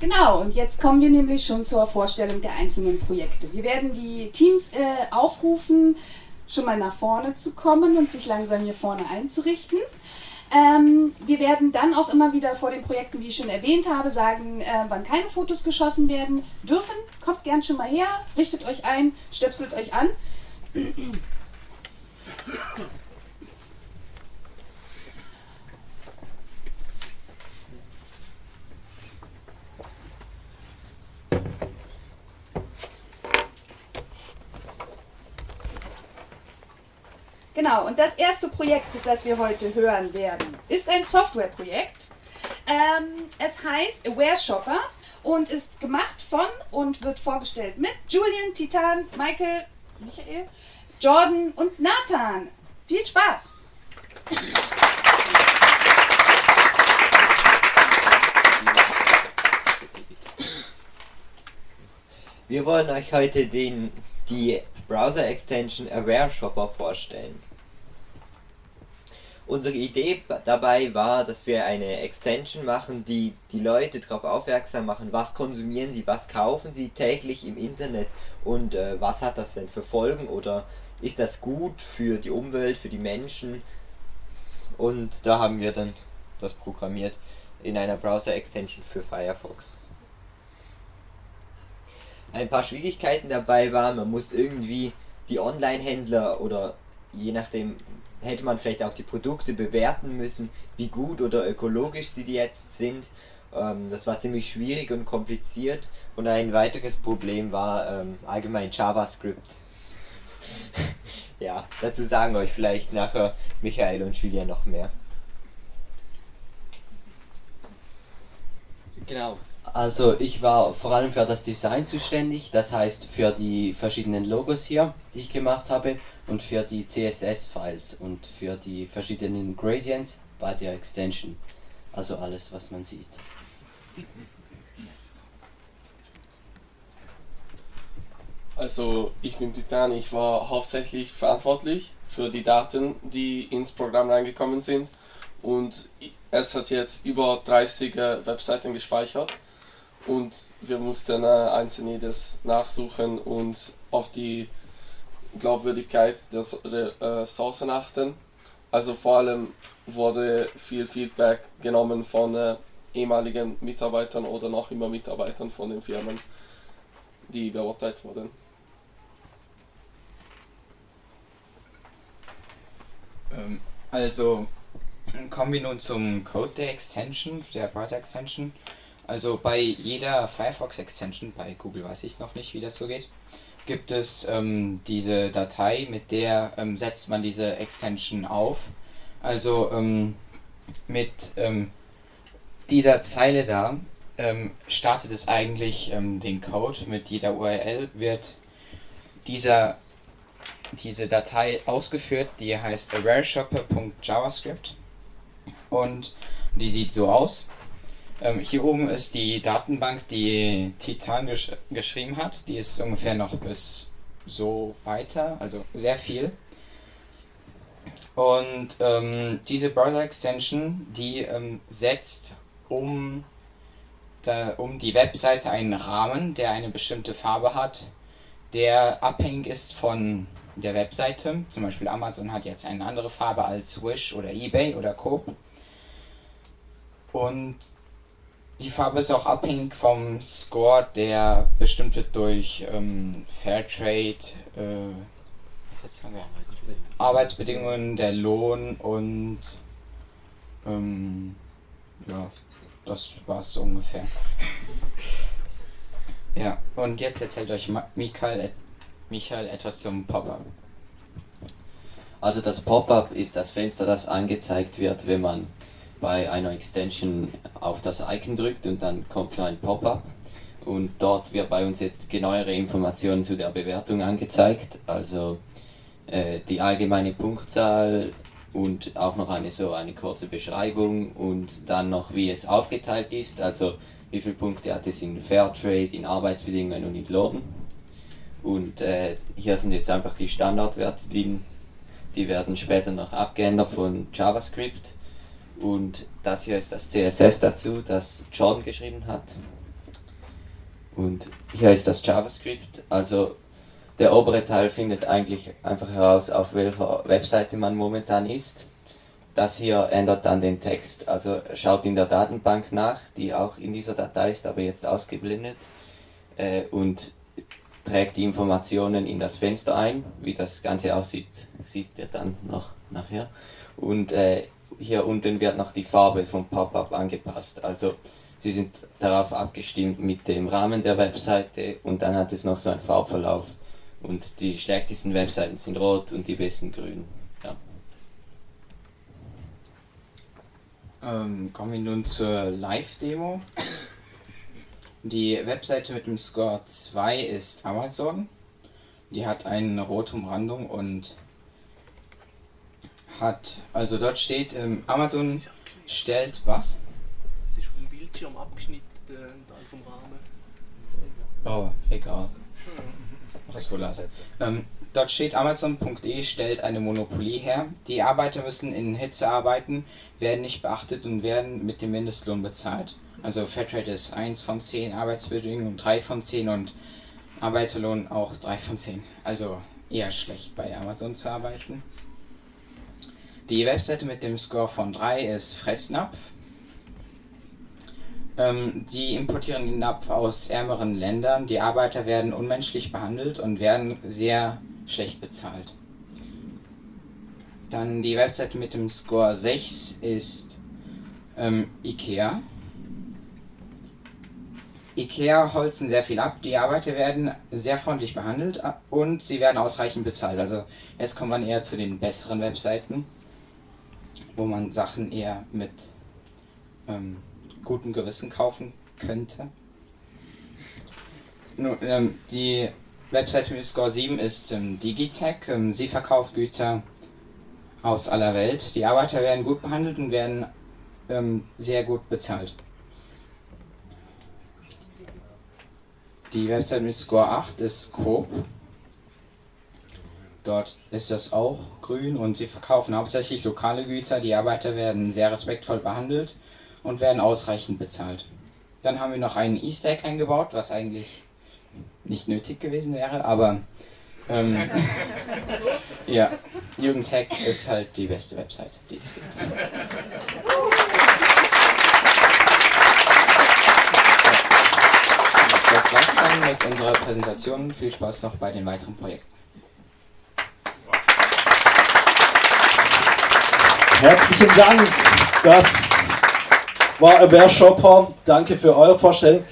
Genau, und jetzt kommen wir nämlich schon zur Vorstellung der einzelnen Projekte. Wir werden die Teams äh, aufrufen, schon mal nach vorne zu kommen und sich langsam hier vorne einzurichten. Ähm, wir werden dann auch immer wieder vor den Projekten, wie ich schon erwähnt habe, sagen, äh, wann keine Fotos geschossen werden dürfen. Kommt gern schon mal her, richtet euch ein, stöpselt euch an. Genau, und das erste Projekt, das wir heute hören werden, ist ein Softwareprojekt. Ähm, es heißt Aware Shopper und ist gemacht von und wird vorgestellt mit Julian, Titan, Michael, Michael, Jordan und Nathan. Viel Spaß! Wir wollen euch heute den, die Browser-Extension Aware Shopper vorstellen. Unsere Idee dabei war, dass wir eine Extension machen, die die Leute darauf aufmerksam machen, was konsumieren sie, was kaufen sie täglich im Internet und äh, was hat das denn für Folgen oder ist das gut für die Umwelt, für die Menschen und da haben wir dann das programmiert in einer Browser-Extension für Firefox. Ein paar Schwierigkeiten dabei waren, man muss irgendwie die Online-Händler oder je nachdem hätte man vielleicht auch die Produkte bewerten müssen, wie gut oder ökologisch sie jetzt sind. Ähm, das war ziemlich schwierig und kompliziert. Und ein weiteres Problem war ähm, allgemein JavaScript. ja, dazu sagen euch vielleicht nachher Michael und Julia noch mehr. Genau, also ich war vor allem für das Design zuständig, das heißt für die verschiedenen Logos hier, die ich gemacht habe und für die CSS-Files und für die verschiedenen Gradients bei der Extension. Also alles, was man sieht. Also ich bin Titan, ich war hauptsächlich verantwortlich für die Daten, die ins Programm reingekommen sind und es hat jetzt über 30 Webseiten gespeichert und wir mussten äh, einzeln jedes nachsuchen und auf die Glaubwürdigkeit der, der äh, Sourcen achten. Also vor allem wurde viel Feedback genommen von äh, ehemaligen Mitarbeitern oder noch immer Mitarbeitern von den Firmen, die beurteilt wurden. Ähm, also kommen wir nun zum Code der Extension, der Browser Extension. Also bei jeder Firefox Extension, bei Google weiß ich noch nicht, wie das so geht, gibt es ähm, diese Datei, mit der ähm, setzt man diese Extension auf. Also ähm, mit ähm, dieser Zeile da ähm, startet es eigentlich ähm, den Code. Mit jeder URL wird dieser, diese Datei ausgeführt, die heißt awareshopper.javascript und die sieht so aus. Ähm, hier oben ist die Datenbank, die Titan gesch geschrieben hat. Die ist ungefähr noch bis so weiter, also sehr viel. Und ähm, diese Browser-Extension, die ähm, setzt um, da, um die Webseite einen Rahmen, der eine bestimmte Farbe hat, der abhängig ist von der Webseite. Zum Beispiel Amazon hat jetzt eine andere Farbe als Wish oder eBay oder Co. Und die Farbe ist auch abhängig vom Score, der bestimmt wird durch ähm, Fairtrade, äh, Arbeitsbedingungen. Der Lohn und ähm, ja, das war's so ungefähr. ja, und jetzt erzählt euch Michael, Michael etwas zum Pop-up. Also das Pop-up ist das Fenster, das angezeigt wird, wenn man bei einer Extension auf das Icon drückt und dann kommt so ein Pop-up. Und dort wird bei uns jetzt genauere Informationen zu der Bewertung angezeigt, also äh, die allgemeine Punktzahl und auch noch eine so eine kurze Beschreibung und dann noch wie es aufgeteilt ist, also wie viele Punkte hat es in Fairtrade, in Arbeitsbedingungen und in Lohn. Und äh, hier sind jetzt einfach die Standardwerte drin, die werden später noch abgeändert von JavaScript und das hier ist das CSS dazu, das Jordan geschrieben hat. Und hier ist das JavaScript. Also der obere Teil findet eigentlich einfach heraus, auf welcher Webseite man momentan ist. Das hier ändert dann den Text. Also schaut in der Datenbank nach, die auch in dieser Datei ist, aber jetzt ausgeblendet. Äh, und trägt die Informationen in das Fenster ein. Wie das Ganze aussieht, sieht ihr dann noch nachher. Und äh, hier unten wird noch die Farbe vom Pop-up angepasst. Also sie sind darauf abgestimmt mit dem Rahmen der Webseite und dann hat es noch so einen Farbverlauf. Und die schlechtesten Webseiten sind rot und die besten grün. Ja. Ähm, kommen wir nun zur Live-Demo. Die Webseite mit dem Score 2 ist Amazon. Die hat eine rote Umrandung und hat, also dort steht, ähm, Amazon stellt was? Es ist vom Bildschirm abgeschnitten, der Teil vom Rahmen. Oh, egal. Was wohl lassen. Ähm, dort steht Amazon.de stellt eine Monopolie her. Die Arbeiter müssen in Hitze arbeiten, werden nicht beachtet und werden mit dem Mindestlohn bezahlt. Also Fairtrade ist 1 von 10, Arbeitsbedingungen 3 von 10 und Arbeiterlohn auch 3 von 10. Also eher schlecht bei Amazon zu arbeiten. Die Webseite mit dem Score von 3 ist Fressnapf. Ähm, die importieren den Napf aus ärmeren Ländern. Die Arbeiter werden unmenschlich behandelt und werden sehr schlecht bezahlt. Dann die Webseite mit dem Score 6 ist ähm, IKEA. IKEA holzen sehr viel ab, die Arbeiter werden sehr freundlich behandelt äh, und sie werden ausreichend bezahlt. Also jetzt kommt man eher zu den besseren Webseiten, wo man Sachen eher mit ähm, gutem Gewissen kaufen könnte. Nun, ähm, die Webseite mit Score 7 ist ähm, Digitech. Ähm, sie verkauft Güter aus aller Welt. Die Arbeiter werden gut behandelt und werden ähm, sehr gut bezahlt. Die Website mit Score 8 ist Coop. Dort ist das auch grün und sie verkaufen hauptsächlich lokale Güter. Die Arbeiter werden sehr respektvoll behandelt und werden ausreichend bezahlt. Dann haben wir noch einen Easter Egg eingebaut, was eigentlich nicht nötig gewesen wäre, aber ähm, ja, Jugendhack ist halt die beste Website, die es gibt. Das war's dann mit unserer Präsentation. Viel Spaß noch bei den weiteren Projekten. Herzlichen Dank. Das war Aware Shopper. Danke für eure Vorstellung.